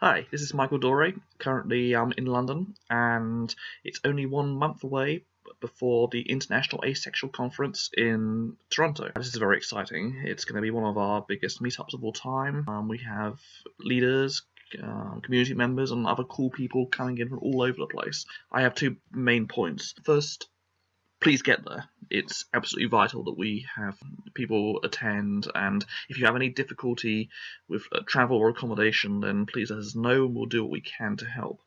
Hi, this is Michael Doré, currently um, in London, and it's only one month away before the International Asexual Conference in Toronto. This is very exciting. It's going to be one of our biggest meetups of all time. Um, we have leaders, uh, community members, and other cool people coming in from all over the place. I have two main points. First, please get there. It's absolutely vital that we have people attend, and if you have any difficulty with uh, travel or accommodation, then please let us know and we'll do what we can to help.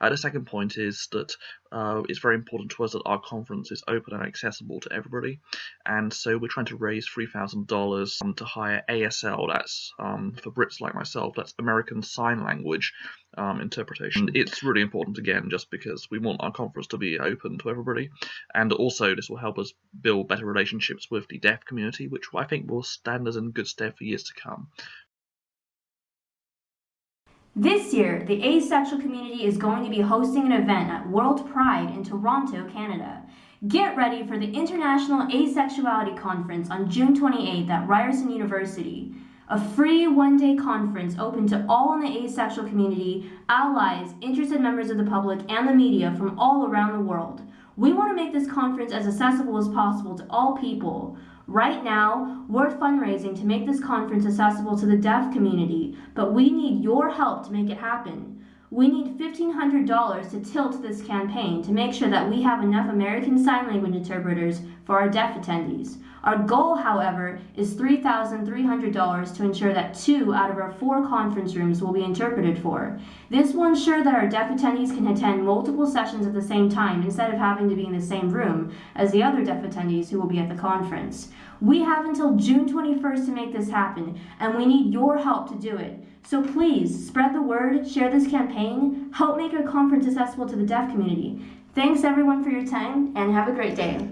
Uh, the second point is that uh, it's very important to us that our conference is open and accessible to everybody, and so we're trying to raise $3,000 um, to hire ASL, that's um, for Brits like myself, that's American Sign Language um, interpretation. It's really important, again, just because we want our conference to be open to everybody, and also this will help us build better relationships with the deaf community, which I think will stand us in good stead for years to come. This year, the asexual community is going to be hosting an event at World Pride in Toronto, Canada. Get ready for the International Asexuality Conference on June 28th at Ryerson University. A free one-day conference open to all in the asexual community, allies, interested members of the public, and the media from all around the world. We want to make this conference as accessible as possible to all people. Right now, we're fundraising to make this conference accessible to the deaf community, but we need your help to make it happen. We need $1,500 to tilt this campaign to make sure that we have enough American Sign Language interpreters for our deaf attendees. Our goal, however, is $3,300 to ensure that two out of our four conference rooms will be interpreted for. This will ensure that our deaf attendees can attend multiple sessions at the same time instead of having to be in the same room as the other deaf attendees who will be at the conference. We have until June 21st to make this happen, and we need your help to do it. So please, spread the word, share this campaign, help make our conference accessible to the deaf community. Thanks everyone for your time, and have a great day.